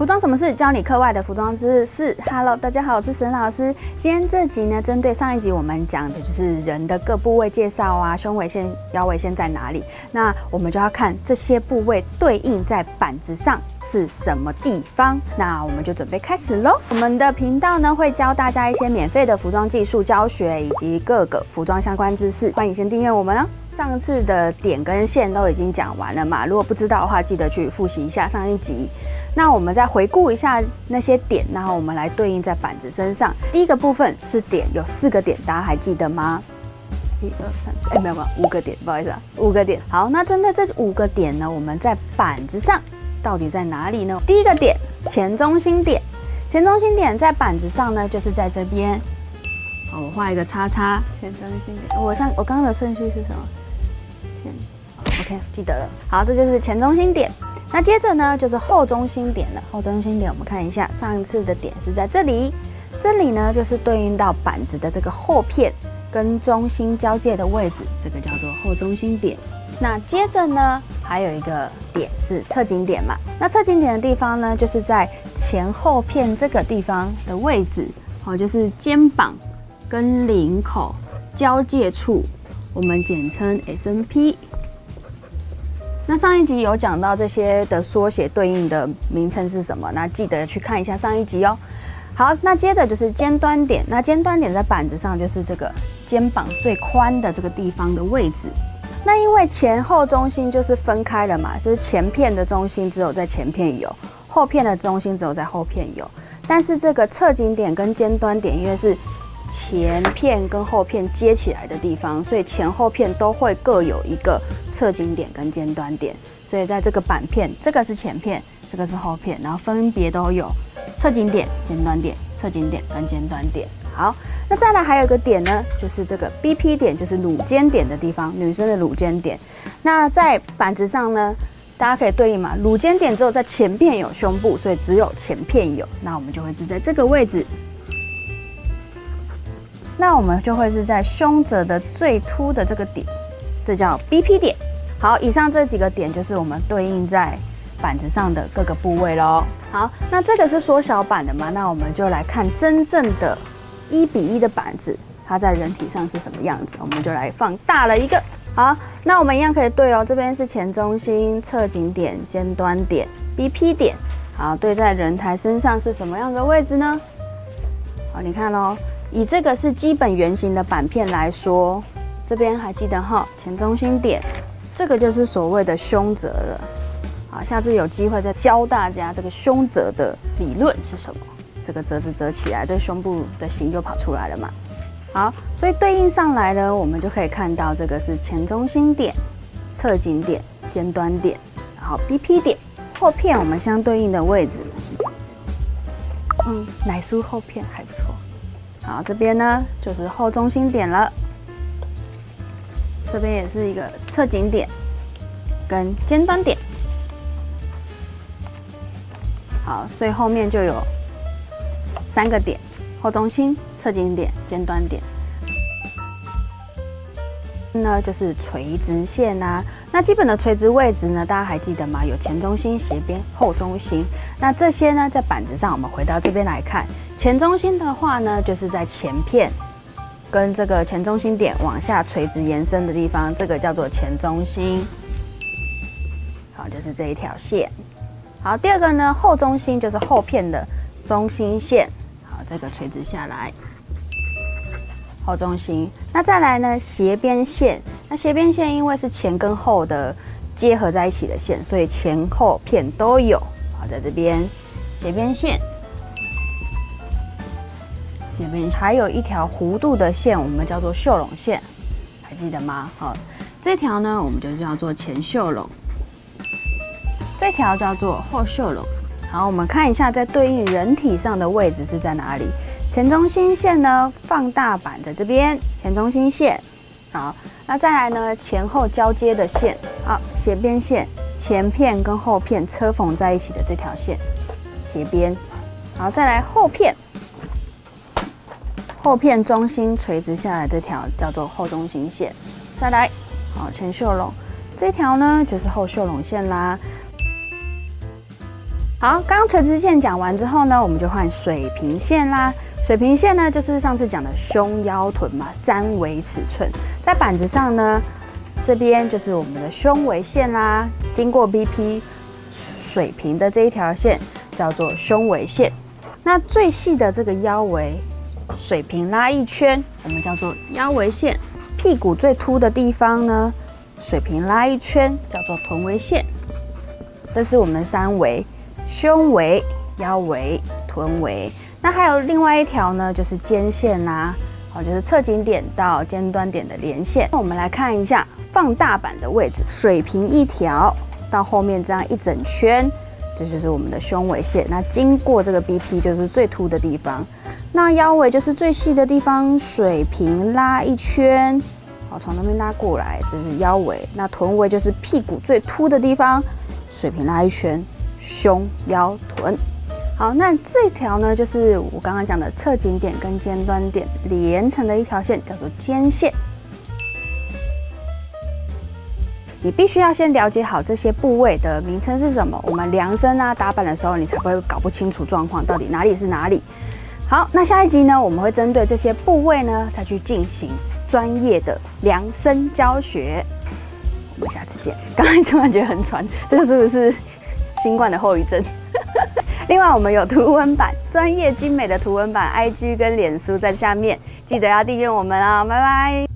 服装什么事？教你课外的服装知识。Hello，大家好，我是沈老师。今天这集呢，针对上一集我们讲的就是人的各部位介绍啊，胸围线、腰围线在哪里？那我们就要看这些部位对应在板子上是什么地方。那我们就准备开始喽。我们的频道呢会教大家一些免费的服装技术教学以及各个服装相关知识，欢迎先订阅我们哦。上次的点跟线都已经讲完了嘛，如果不知道的话，记得去复习一下上一集。那我们再回顾一下那些点，然后我们来对应在板子身上。第一个部分是点，有四个点，大家还记得吗？一二三四，哎，没有没有，五个点，不好意思啊，五个点。好，那针对这五个点呢，我们在板子上到底在哪里呢？第一个点，前中心点，前中心点在板子上呢，就是在这边。好，我画一个叉叉，前中心点。我上我刚刚的顺序是什么？前，OK，记得了。好，这就是前中心点。那接着呢，就是后中心点了。后中心点，我们看一下，上一次的点是在这里，这里呢就是对应到板子的这个后片跟中心交界的位置，这个叫做后中心点。那接着呢，还有一个点是侧颈点嘛。那侧颈点的地方呢，就是在前后片这个地方的位置，哦，就是肩膀跟领口交界处，我们简称 S N P。那上一集有讲到这些的缩写对应的名称是什么？那记得去看一下上一集哦。好，那接着就是尖端点。那尖端点在板子上就是这个肩膀最宽的这个地方的位置。那因为前后中心就是分开了嘛，就是前片的中心只有在前片有，后片的中心只有在后片有。但是这个侧颈点跟尖端点因为是前片跟后片接起来的地方，所以前后片都会各有一个侧颈点跟尖端点。所以在这个板片，这个是前片，这个是后片，然后分别都有侧颈点、尖端点、侧颈点跟尖端点。好，那再来还有一个点呢，就是这个 BP 点，就是乳尖点的地方，女生的乳尖点。那在板子上呢，大家可以对应嘛，乳尖点只有在前片有胸部，所以只有前片有，那我们就会是在这个位置。那我们就会是在胸褶的最凸的这个点，这叫 BP 点。好，以上这几个点就是我们对应在板子上的各个部位喽。好，那这个是缩小版的嘛？那我们就来看真正的一比一的板子，它在人体上是什么样子？我们就来放大了一个。好，那我们一样可以对哦。这边是前中心、侧颈点、尖端点、BP 点。好，对在人台身上是什么样的位置呢？好，你看喽。以这个是基本圆形的板片来说，这边还记得哈，前中心点，这个就是所谓的胸折了。好，下次有机会再教大家这个胸折的理论是什么。这个折子折起来，这个胸部的形就跑出来了嘛。好，所以对应上来呢，我们就可以看到这个是前中心点、侧颈点、尖端点，然后 BP 点，后片我们相对应的位置。嗯，奶酥后片还不错。好，这边呢就是后中心点了，这边也是一个侧颈点跟尖端点。好，所以后面就有三个点：后中心、侧颈点、尖端点。呢就是垂直线呐，那基本的垂直位置呢，大家还记得吗？有前中心、斜边、后中心。那这些呢，在板子上，我们回到这边来看。前中心的话呢，就是在前片跟这个前中心点往下垂直延伸的地方，这个叫做前中心。好，就是这一条线。好，第二个呢，后中心就是后片的中心线。好，这个垂直下来，后中心。那再来呢，斜边线。那斜边线因为是前跟后的结合在一起的线，所以前后片都有。好，在这边斜边线。这边还有一条弧度的线，我们叫做袖拢线，还记得吗？好，这条呢，我们就叫做前袖拢，这条叫做后袖拢。好，我们看一下，在对应人体上的位置是在哪里？前中心线呢，放大版在这边，前中心线。好，那再来呢，前后交接的线，好，斜边线，前片跟后片车缝在一起的这条线，斜边。好，再来后片。后片中心垂直下来这条叫做后中心线，再来，好前袖拢这条呢就是后袖拢线啦。好，刚刚垂直线讲完之后呢，我们就换水平线啦。水平线呢，就是上次讲的胸腰臀嘛，三维尺寸。在板子上呢，这边就是我们的胸围线啦，经过 BP 水平的这一条线叫做胸围线。那最细的这个腰围，水平拉一圈，我们叫做腰围线。屁股最凸的地方呢，水平拉一圈，叫做臀围线。这是我们三围：胸围、腰围、臀围。那还有另外一条呢，就是肩线啦，好，就是侧颈点到尖端点的连线。那我们来看一下放大版的位置，水平一条到后面这样一整圈，这就是我们的胸围线。那经过这个 BP 就是最凸的地方，那腰围就是最细的地方，水平拉一圈，好，从那边拉过来，这是腰围。那臀围就是屁股最凸的地方，水平拉一圈，胸腰臀。好，那这条呢，就是我刚刚讲的侧颈点跟尖端点连成的一条线，叫做肩线。你必须要先了解好这些部位的名称是什么，我们量身啊打板的时候，你才不会搞不清楚状况，到底哪里是哪里。好，那下一集呢，我们会针对这些部位呢，它去进行专业的量身教学。我们下次见。刚才突然觉得很喘，这个是不是新冠的后遗症？另外，我们有图文版，专业精美的图文版，IG 跟脸书在下面，记得要订阅我们啊，拜拜。